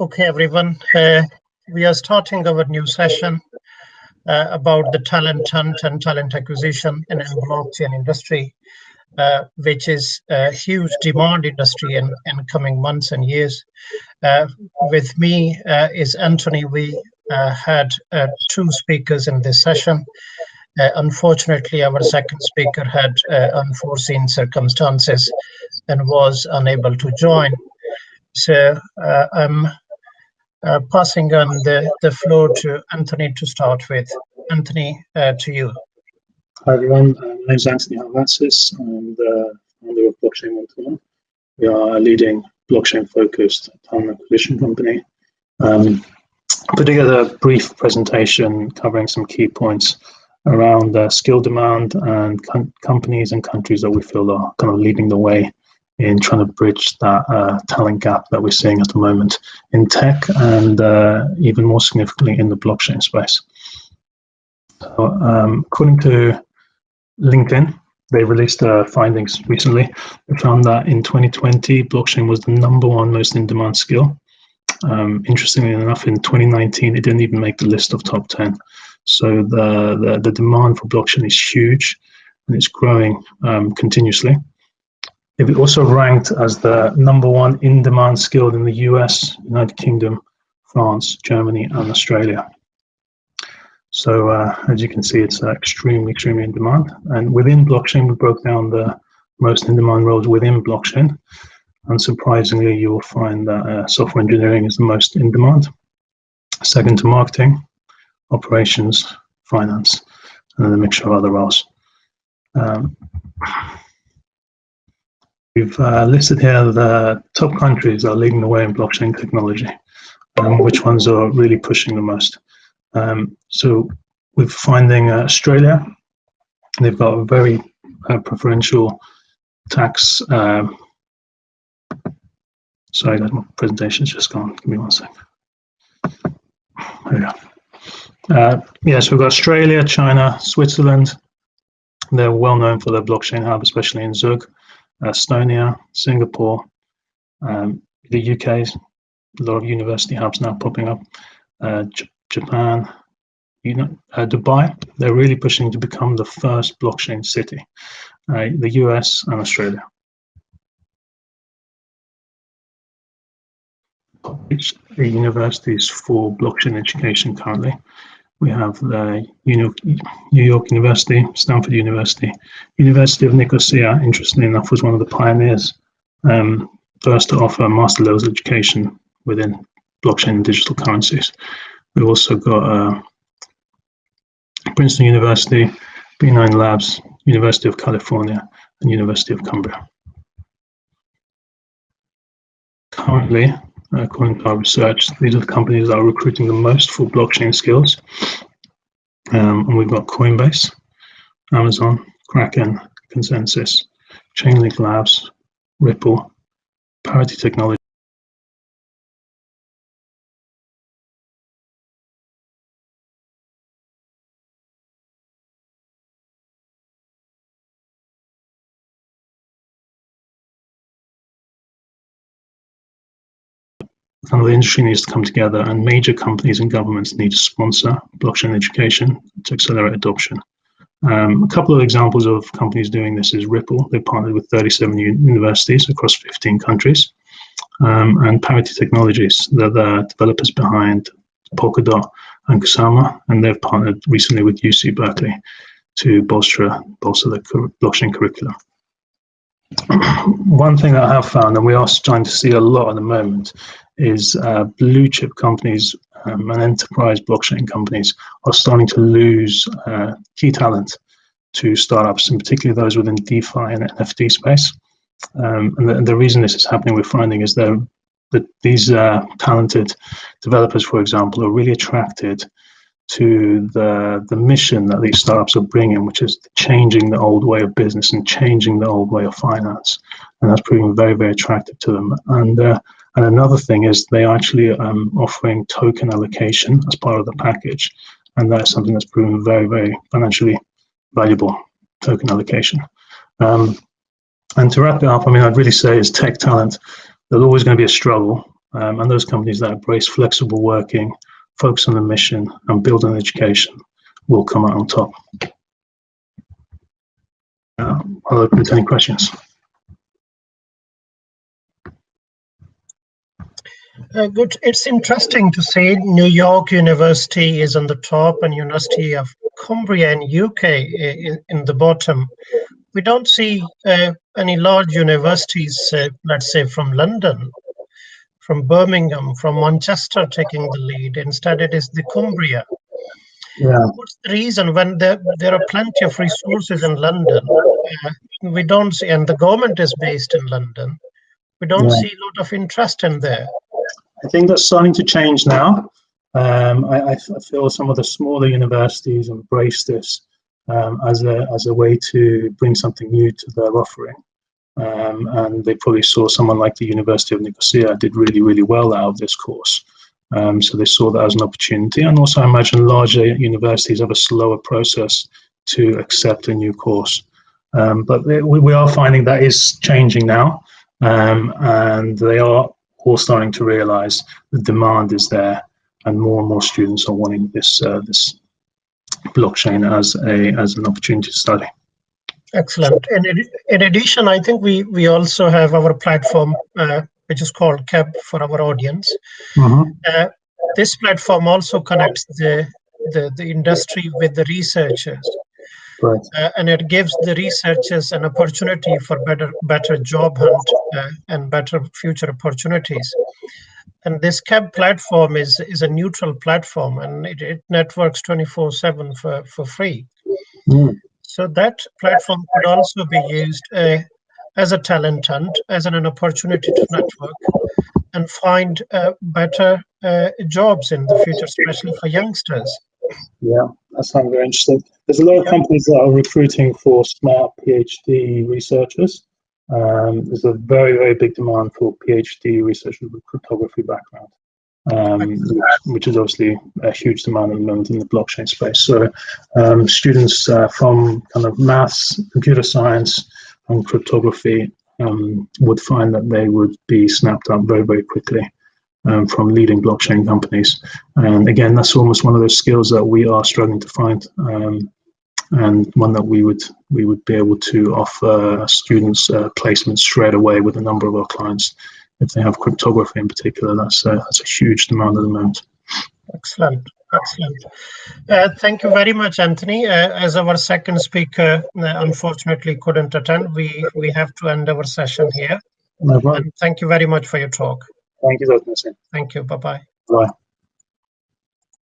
Okay, everyone. Uh, we are starting our new session uh, about the talent hunt and talent acquisition in blockchain industry, uh, which is a huge demand industry in, in coming months and years. Uh, with me uh, is Anthony. We uh, had two speakers in this session. unfortunately, our second speaker had unforeseen circumstances and was unable to join. So I'm uh, passing on the, the floor to Anthony to start with. Anthony, uh, to you. Hi everyone, uh, my name is Anthony Halvatsis. I'm the founder of Blockchain 121. We are a leading blockchain-focused talent acquisition company. Um, put together a brief presentation covering some key points around uh, skill demand and companies and countries that we feel are kind of leading the way in trying to bridge that uh, talent gap that we're seeing at the moment in tech and uh, even more significantly in the blockchain space. So, um, according to LinkedIn, they released uh, findings recently. They found that in 2020, blockchain was the number one most in demand skill. Um, interestingly enough, in 2019, it didn't even make the list of top 10. So the, the, the demand for blockchain is huge and it's growing um, continuously. It also ranked as the number one in-demand skill in the US, United Kingdom, France, Germany, and Australia. So uh, as you can see, it's uh, extremely, extremely in demand. And within blockchain, we broke down the most in-demand roles within blockchain. Unsurprisingly, you will find that uh, software engineering is the most in demand. Second to marketing, operations, finance, and then a mixture of other roles. Um, We've uh, listed here the top countries that are leading the way in blockchain technology, um, which ones are really pushing the most. Um, so we're finding uh, Australia, they've got a very uh, preferential tax. Um, sorry, my presentation's just gone. Give me one second. There we go. Uh, yeah, so we've got Australia, China, Switzerland. They're well known for their blockchain hub, especially in Zug. Estonia, Singapore, um, the UK, a lot of university hubs now popping up, uh, Japan, you know, uh, Dubai, they're really pushing to become the first blockchain city, uh, the US and Australia. The universities for blockchain education currently. We have the New York University, Stanford University, University of Nicosia, interestingly enough, was one of the pioneers, um, first to offer master levels education within blockchain and digital currencies. We've also got uh, Princeton University, B9 Labs, University of California, and University of Cumbria. Currently, according to our research, these are the companies that are recruiting the most for blockchain skills. Um, and we've got Coinbase, Amazon, Kraken, ConsenSys, Chainlink Labs, Ripple, Parity Technology, kind of the industry needs to come together and major companies and governments need to sponsor blockchain education to accelerate adoption. Um, a couple of examples of companies doing this is Ripple. They've partnered with 37 universities across 15 countries. Um, and Parity Technologies, they're the developers behind Polkadot and Kusama, and they've partnered recently with UC Berkeley to bolster, bolster the blockchain curriculum. One thing that I have found, and we are starting to see a lot at the moment, is uh, blue chip companies um, and enterprise blockchain companies are starting to lose uh, key talent to startups, and particularly those within DeFi and NFT space. Um, and, the, the, reason this is happening, we're finding, is that these uh, talented developers, for example, are really attracted to the the mission that these startups are bringing, which is changing the old way of business and changing the old way of finance, and that's proving very very attractive to them. And uh, and another thing is they are actually um, offering token allocation as part of the package. And that is something that's proven very, very financially valuable, token allocation. Um, and to wrap it up, I mean, I'd really say is tech talent, there's always going to be a struggle. Um, and those companies that embrace flexible working, focus on the mission, and build on education will come out on top. Uh, I'll open to any questions. Uh, good. It's interesting to see New York University is on the top and University of Cumbria in UK in, in the bottom. We don't see uh, any large universities, uh, let's say from London, from Birmingham, from Manchester taking the lead. Instead, it is the Cumbria. Yeah. What's the reason when there, there are plenty of resources in London? Uh, we don't see, and the government is based in London. We don't Yeah. see a lot of interest in there. I think that's starting to change now. Um, I, I feel some of the smaller universities embrace this um, as a as a way to bring something new to their offering. Um, and they probably saw someone like the University of Nicosia did really really well out of this course. Um, so they saw that as an opportunity. And also, I imagine larger universities have a slower process to accept a new course. Um, but they, we, we are finding that is changing now, um, and they are all starting to realize the demand is there and more and more students are wanting this uh, this blockchain as a as an opportunity to study Excellent. In, in addition, I think we, we also have our platform, uh, which is called CAB for our audience. Uh, this platform also connects the, the, the industry with the researchers. right uh, and it gives the researchers an opportunity for better better job hunt uh, and better future opportunities and this cab platform is is a neutral platform and it, it networks 24 7 for for free Mm. So that platform could also be used uh, as a talent hunt as an, an opportunity to network and find uh, better uh, jobs in the future especially for youngsters. Yeah that sounds very interesting. There's a lot of companies that are recruiting for smart phd researchers. Um, there's a very very big demand for phd researchers with cryptography background um, which, is obviously a huge demand at the moment in the blockchain space. So, um, students uh, from kind of maths, computer science, and cryptography um, would find that they would be snapped up very, very quickly um, from leading blockchain companies. And again, that's almost one of those skills that we are struggling to find, um, and one that we would we would be able to offer students uh, placements straight away with a number of our clients if they have cryptography in particular. That's a, that's a huge demand at the moment. Excellent, excellent. Uh, thank you very much, Anthony. Uh, as our second speaker uh, unfortunately couldn't attend, we we have to end our session here. No thank you very much for your talk. Thank you, Dr. Thank you. Bye bye. Bye.